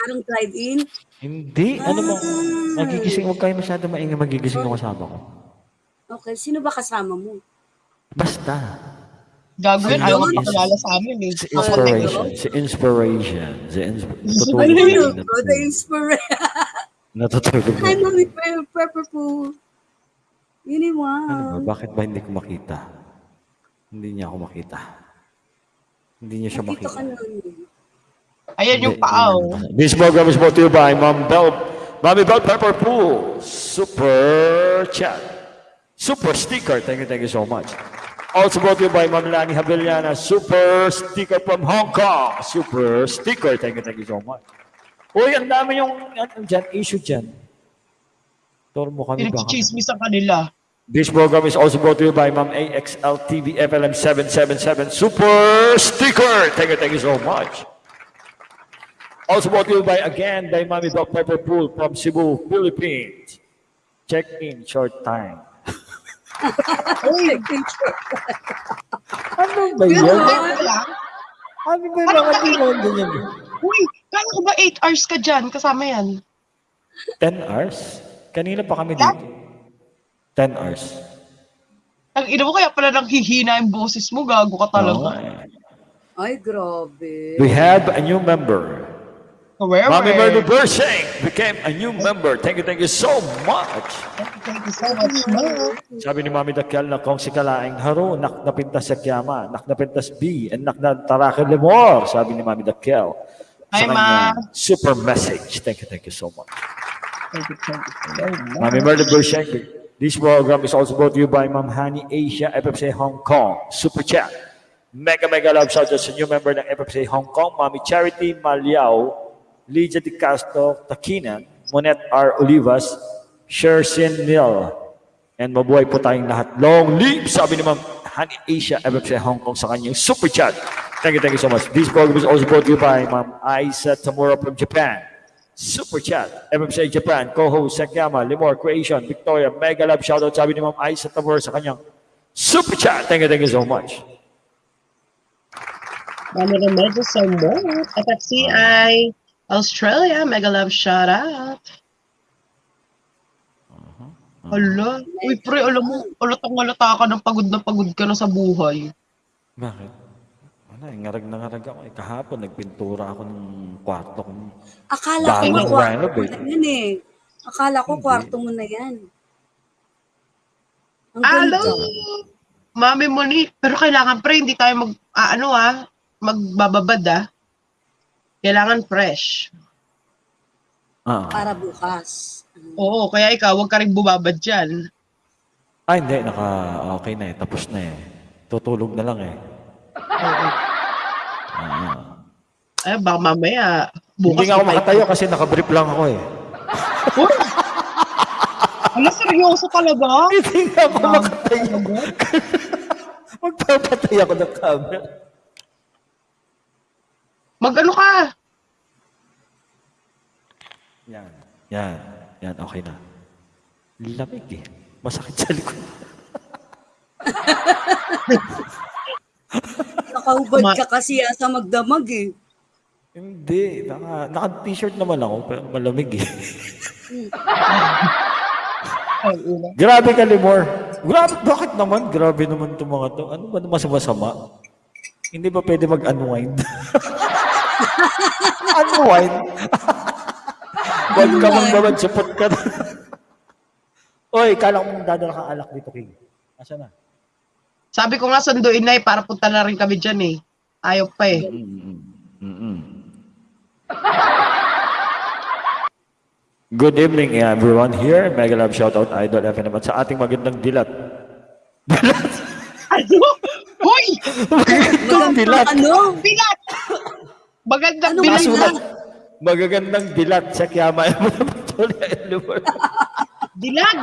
Parang drive-in. Hindi. Ano mo? Ah. Magigising. Huwag kayo masyado maingay. Magigising yung kasama ko. Okay, sino ba kasama mo? Basta. Gago yun, ayaw Ayun. magpakilala sa amin eh. Si inspiration. Si inspiration. Si insp- Ano Tutulog yun? the inspiration. Natutulog Hi, na. Mami Pe- Pepper Pool. Yun yung Ano ba? Bakit ba hindi ko makita? Hindi niya ako makita. Hindi niya siya Nakita makita. ka nun. Ayan yung paaw. This program is brought to you by Mom Bell, Mommy Bell Pepper Pool, Super Chat, Super Sticker. Thank you, thank you so much. Also brought to you by Mom Lani Havillana, Super Sticker from Hong Kong, Super Sticker. Thank you, thank you so much. Uy, ang dami yung ano dyan, issue dyan. Turo mo kami baka. Pinagchichismis ang kanila. This program is also brought to you by Ma'am AXL TV FLM 777 Super Sticker. Thank you, thank you so much. Also brought to you by again by Mami Doc Pepper Pool from Cebu, Philippines. Check in short time. ano ba yun? Ano lang? Ano ba yung mga tingin ganyan? Uy, kala ko ba 8 hours ka dyan? Kasama yan. 10 hours? Kanina pa kami dito. 10 hours. Ang ina mo kaya pala nang hihina yung boses mo, gago ka talaga. Oo. Ay, grabe. We have a new member. Where, where? Murdo Bersheng became a new member. Thank you, thank you so much. Thank you so much. Sabi ni Mami Dakyal na kung si Kalaing Haro, nak napintas sa Kiyama, nak napintas B, and nak na Tarakil Lemor, sabi ni Mami Dakyal. Hi, Sa Ma. kanya, Super message. Thank you, thank you so much. Thank you, thank you so much. Mami Murdo Bersheng. This program is also brought to you by Ma'am Hani Asia, FFC Hong Kong. Super chat. Mega, mega love shout out sa new member ng FFC Hong Kong, Mami Charity Maliao, Lydia Di Castro Takinan, Monet R. Olivas, Shersin Nil, and mabuhay po tayong lahat. Long live, sabi ni Ma'am Honey Asia, FFC Hong Kong sa kanyang super chat. Thank you, thank you so much. This program is also brought to you by Ma'am Aisa Tamura from Japan. Super chat, FFC Japan, co-host Sakyama, Limor Creation, Victoria, mega love shoutout sabi ni Ma'am Aisa Tamura sa kanyang super chat. Thank you, thank you so much. Mami Remedio so much. FFCI, Australia, mega love shout out. Hala. Uy, pre, alam mo, alatang alata ka ng pagod na pagod ka na sa buhay. Bakit? Eh, ngarag na ngarag ako. Eh, kahapon, nagpintura ako ng kwarto ko. Akala ko ng kwarto renovate. mo na yan eh. Akala ko Hindi. kwarto mo na yan. Ang Hello! ganda. Mami Monique, pero kailangan pre, hindi tayo mag, ah, ano ah, magbababad ah. Kailangan fresh. Ah. Para bukas. Oo, kaya ikaw, huwag ka rin bumabad dyan. Ay, hindi. Naka, okay na eh. Tapos na eh. Tutulog na lang eh. Ay, baka mamaya, bukas Hindi nga ako tayo- makatayo kasi nakabrief lang ako eh. Ala, seryoso talaga? Hindi nga ako makatayo. Magpapatay ako ng camera. Mag-ano ka? Yan. Yan. Yan. Okay na. Lamig eh. Masakit sa likod. Nakahubad Ma- ka kasi ah, sa magdamag eh. Hindi. Naka, naka-t-shirt naman ako pero malamig eh. Grabe ka, Limor. Grabe, bakit naman? Grabe naman itong mga to. Ano ba masama-sama? Hindi ba pwede mag-unwind? unwind? Huwag ka mong naman, supot ka na. Oy, kala ko mong dadala kang alak dito, King. Asa na? Sabi ko nga sunduin na eh, para punta na rin kami dyan eh. Ayaw pa eh. Good evening, everyone here. Mega love shoutout, Idol FM naman sa ating magandang dilat. Ano? Hoy! Magandang dilat. Ano? Bilat! Magandang Ano bilat Masulat. Magagandang dilat sa Kiyama. Dilag!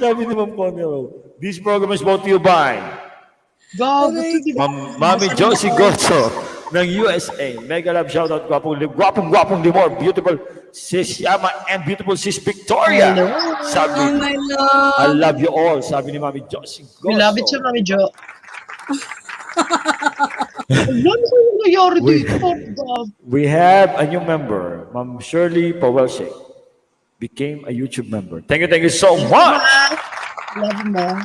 Sabi ni Ma'am Conero, this program is brought to you by Gago. Ma'am Mami Josie Gorso ng USA. Mega love shoutout, gwapong, gwapong, gwapong limor, beautiful sis Yama and beautiful sis Victoria. Hello. Oh Sabi, my love. I love you all. Sabi ni Mami Josie Gorso. We love it Mami Jo. Ano ko yung nangyari Wait. dito? God. We have a new member, Ma'am Shirley Powelshek. Became a YouTube member. Thank you, thank you so much. Love mo.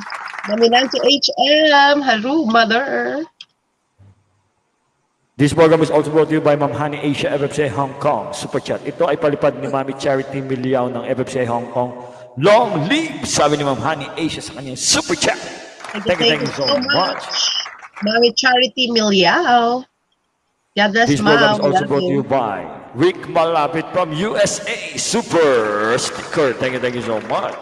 Mami Nancy HM. Hello, mother. This program is also brought to you by Ma'am Honey Asia FFCA Hong Kong. Super Chat. Ito ay palipad ni Mami Charity Miliao ng FFCA Hong Kong. Long live! Sabi ni Ma'am Honey Asia sa kanyang Super Chat. Thank you, thank you so much. Mami Charity Miliao. God bless, This program is also brought to you by Rick Malapit from USA. Super sticker. Thank you, thank you so much.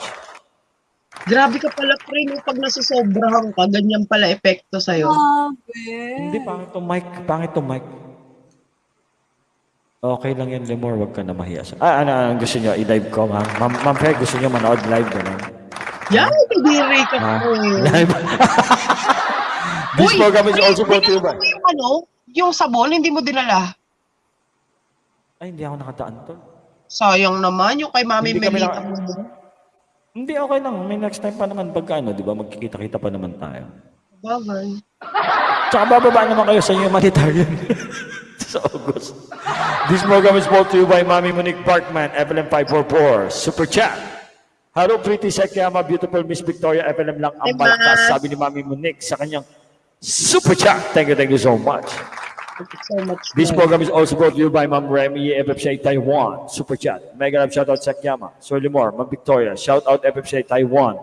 Grabe ka pala, pre, no, pag nasusobrahan ka, ganyan pala epekto sa'yo. Grabe. Hindi, pangit to mic. Pangit to mic. Okay lang yan, Lemor. Huwag ka na mahiya. Ah, ano, ano gusto nyo? I-live ko, ma'am. Ma'am, ma'am Fe, gusto nyo manood live ganun? Yan, kadiri ka po. Live? This program is also brought to you by... yung ano, yung sabon, hindi mo dinala. Ay, hindi ako nakataan to. Sayang naman, yung kay Mami Hindi Melita na- mo. Hindi, okay lang. May next time pa naman pagka ano, di ba? Magkikita-kita pa naman tayo. Bagay. Tsaka bababa naman kayo sa humanitarian sa August. This program is brought to you by Mami Monique Parkman, FLM 544, Super Chat. Hello, pretty Sekiyama, beautiful Miss Victoria, FLM lang ang malakas, Ma. sabi ni Mami Monique sa kanyang Super Chat. Thank you, thank you so much. Thank you so much. This Ma'am. program is also brought to you by Ma'am Remy, FFCA Taiwan, Super Chat. Mega love shoutout Sekiyama, Sir Limor, Ma'am Victoria, shoutout FFCA Taiwan.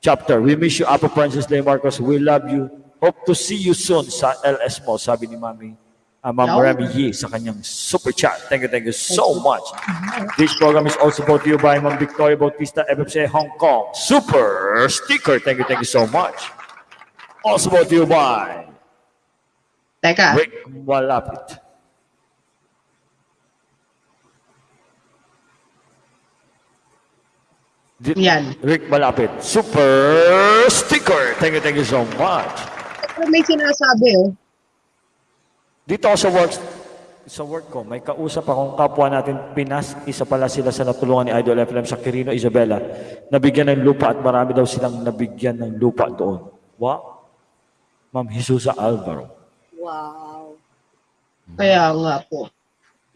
Chapter, we miss you, Apo Francis Lay Marcos, we love you. Hope to see you soon sa LS mo, sabi ni Mami, ah, Ma'am Yo. Remy Yi sa kanyang Super Chat. Thank you, thank you so much. This program is also brought to you by Ma'am Victoria Bautista, FFCA Hong Kong, Super Sticker. Thank you, thank you so much. You by Teka, Rick Walapit. Yan. Rick Malapit. Super sticker. Thank you, thank you so much. pero may sinasabi oh. Dito ako sa work, sa work ko, may kausap akong kapwa natin Pinas. Isa pala sila sa natulungan ni Idol FM sa Quirino, Isabela. Nabigyan ng lupa at marami daw silang nabigyan ng lupa doon. Wow. Ma'am Jesusa Alvaro. Wow. Kaya nga po.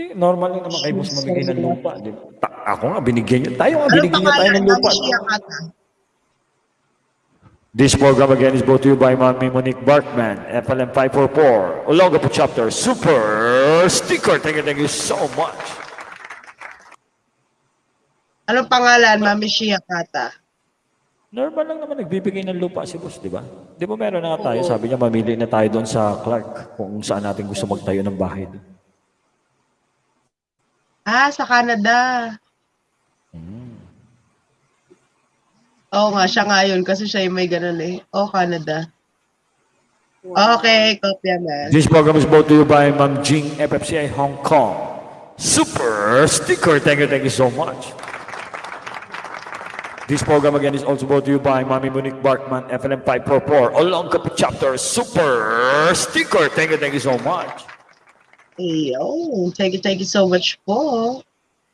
Eh, normal lang naman kayo boss mabigay ng lupa. Di ba? Ta- ako nga, binigyan niyo. Tayo nga, binigyan niyo tayo ng lupa. This program again is brought to you by Mami Monique Barkman, FLM 544, Olongapo Chapter, Super Sticker. Thank you, thank you so much. Anong pangalan, Mami Shia Kata? Normal lang naman nagbibigay ng lupa si boss, di ba? Di ba meron na nga tayo, sabi niya mamili na tayo doon sa Clark kung saan natin gusto magtayo ng bahay. doon. Ah, sa Canada. Hmm. Oo nga, siya nga yun kasi siya yung may ganun eh. Oh, Canada. wow. Okay, kopya man. This program is brought to you by Ma'am Jing FFCI Hong Kong. Super Sticker. Thank you, thank you so much. This program again is also brought to you by Mami Monique Barkman, FLM 544, Olongapo Chapter, Super Sticker. Thank you, thank you so much. Ayun. Thank you, thank you so much po.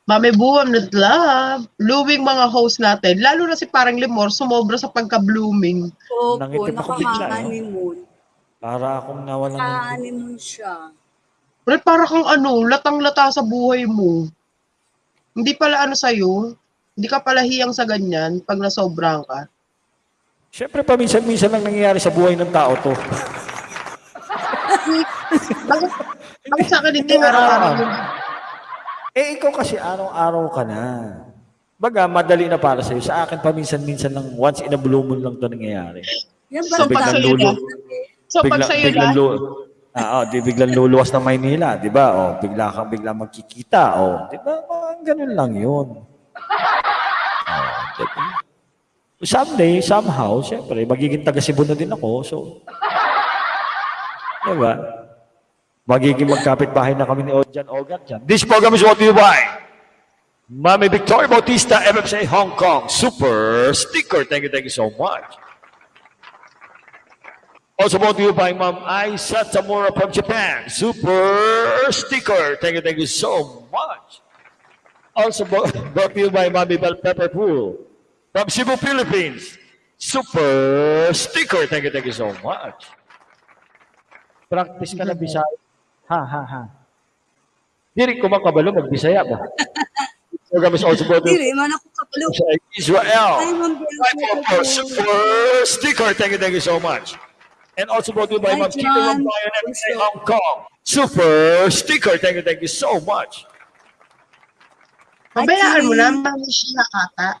Mami Buwam not love. Blooming mga host natin. Lalo na si parang Limor, sumobra sa pagka-blooming. Opo, Nangitim ako bigla, no? Para akong nawalan ng... Nakaka-honeymoon siya. Pero para kang ano, latang-lata sa buhay mo. Hindi pala ano sa'yo. Hindi ka pala hiyang sa ganyan pag nasobrang ka. Siyempre, paminsan-minsan lang nangyayari sa buhay ng tao to. Bakit, bakit sa akin hindi araw-araw yun? Eh, ikaw kasi araw-araw ka na. Baga, madali na para sa'yo. Sa akin, paminsan-minsan lang, once in a blue moon lang to nangyayari. Yan So, pag sa'yo lulo. So pag sa'yo biglang na, lu- Ah, oh, di biglang luluwas ng Maynila, di ba? Oh, bigla kang bigla magkikita, oh. Di ba? Mga ganun lang 'yun. Oh, di ba? Someday, somehow, syempre, magiging taga Cebu na din ako, so. Di ba? Magiging magkapit-bahay na kami ni Ojan Ogat dyan. This program is to you by Mami Victoria Bautista, MFC Hong Kong, Super Sticker. Thank you, thank you so much. Also brought to you by Ma'am Aisa Tamura from Japan. Super sticker. Thank you, thank you so much. Also brought to you by Mami Bell Pepper Pool from Cebu, Philippines. Super sticker. Thank you, thank you so much. Practice ka na Bisaya. Ha, ha, ha. Di rin ko makabalo mag-Bisaya ba? Program is also brought to Israel. Ma'am super sticker. Thank you, thank you so much. And also brought to you by Ma'am John. Rombayan and Say Hong Kong. Super sticker. Thank you, thank you so much. Pabayaan mo na, mami siya ata.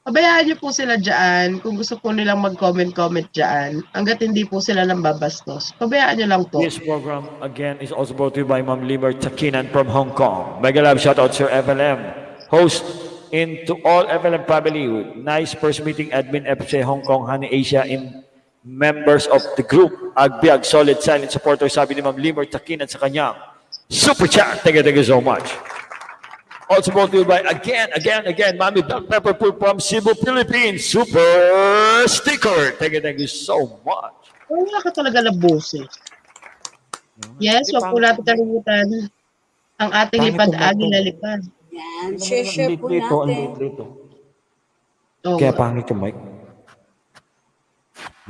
Pabayaan niyo po sila dyan. Kung gusto po nilang mag-comment-comment dyan, hanggat hindi po sila nang babastos. Pabayaan niyo lang po. This program again is also brought to you by Ma'am Limer Takinan from Hong Kong. Mega love shout out Sir FLM. Host into all FLM family nice first meeting admin FC Hong Kong Honey Asia in members of the group. Agbiag solid silent supporter sabi ni Ma'am Limer Takinan sa kanyang super chat. Thank you, thank you so much. Also brought to you by again, again, again, Mami Black Pepper Pool from Cebu, Philippines. Super sticker. Thank you, thank you so much. Wala ka talaga na boses. Yes, wag po natin kalimutan ang ating Pangit lipad ang agi bata. na lipad. Yan, share-share po Ang natin. dito. Oh, Kaya pangit yung mic.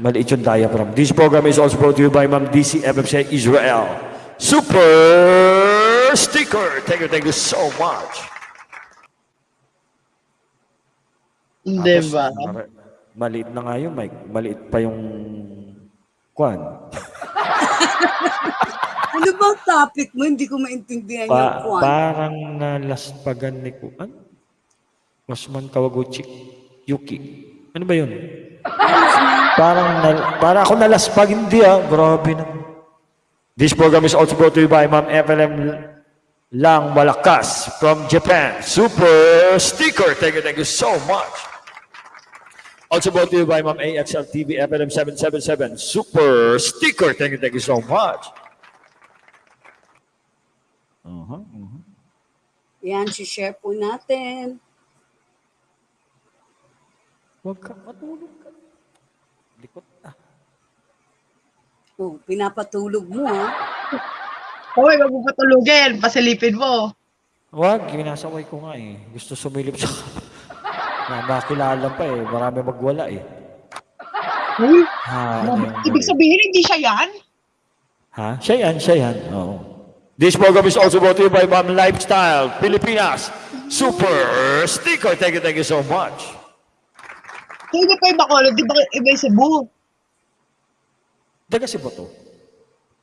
Maliit yung diaphragm. This program is also brought to you by Ma'am DC FFC Israel. Super sticker. Thank you, thank you so much. Di ba? Maliit na nga yung mic. Maliit pa yung kwan. Ano bang topic mo? Hindi ko maintindihan yung Pa, kwan. parang nalaspagan ni ko. Ano? Osman Kawaguchi Yuki. Ano ba yun? parang na, para ako nalaspag. Hindi ah. Grabe na. This program is also brought to you by Ma'am FLM Lang Malakas from Japan. Super sticker. Thank you, thank you so much. Also brought to you by Ma'am AXL TV FLM 777. Super sticker. Thank you, thank you so much. Uh-huh, uh-huh. Yan, share po natin. Huwag ka matulog ka. Likot na. Oh, pinapatulog mo ha. Hoy, wag mo patulugin. Pasilipin mo. Huwag, ginasaway ko nga eh. Gusto sumilip sa... na makilala pa eh. Marami magwala eh. Uy, Ha, ano yung- ibig sabihin, hindi siya yan? Ha? Siya yan, siya yan. Oo. This program is also brought to you by Ma'am Lifestyle, Pilipinas. Super sticker. Thank you, thank you so much. Kaya ba pa yung Bacolod? Di ba iba yung Cebu? Taga si Boto.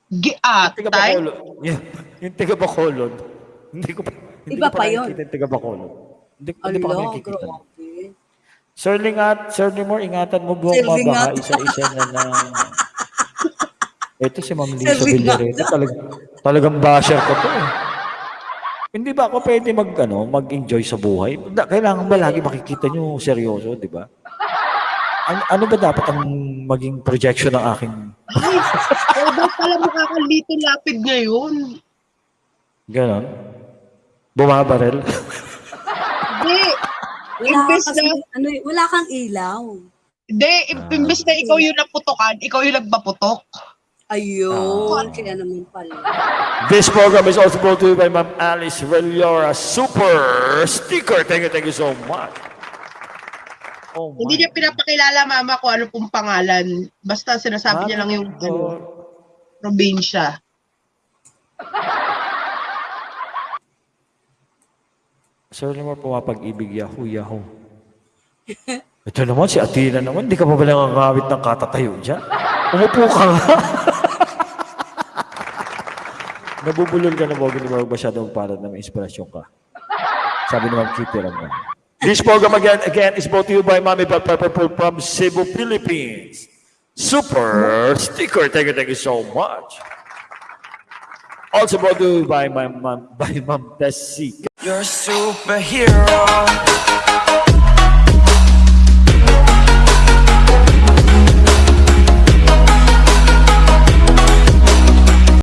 Giat, Taga tay? Bacolod. Yeah. Yung taga Bacolod. Hindi ko pa, hindi Iba ko pa pa yun. yung taga Bacolod. Hindi, hindi pa kami Alo, nakikita. Sir Lingat, Sir Limor, ingatan mo buong Lingat. isa-isa na lang. Ito si Ma'am Lisa. Villareta. Talag, talagang basher ko to eh. Hindi ba ako pwede mag, ano, mag-enjoy sa buhay? Kailangan ba lagi makikita nyo seryoso, di ba? An- ano ba dapat ang maging projection ng aking Ay, oh, ba't pala makakalito lapid ngayon? ganon? Bumabarel? Hindi. Wala kasi, na, ano, eh, wala kang ilaw. hindi, im- imbes na ikaw yung naputokan, ikaw yung nagpaputok. Ayun, kaya naman pala. This program is also brought to you by Ma'am Alice Reliora Super Sticker. Thank you, thank you so much. Oh my Hindi niya pinapakilala mama ko ano pong pangalan. Basta sinasabi niya lang yung ano, probinsya. Sir Limor, pumapag-ibig yahoo, yahoo. Ito naman, si Athena naman, hindi ka pa ba nangangawit ng katatayo dyan? Umupo ka nga. Nabubulol ka na ba? Hindi mo masyadong para na may inspirasyon ka. Sabi ni Ma'am Kitty Ramon. This program again, again is brought to you by Mami Bell Pepper from Cebu, Philippines. Super sticker. Thank you, thank you so much. Also brought to you by my mom, by Ma'am Tessie. You're a superhero.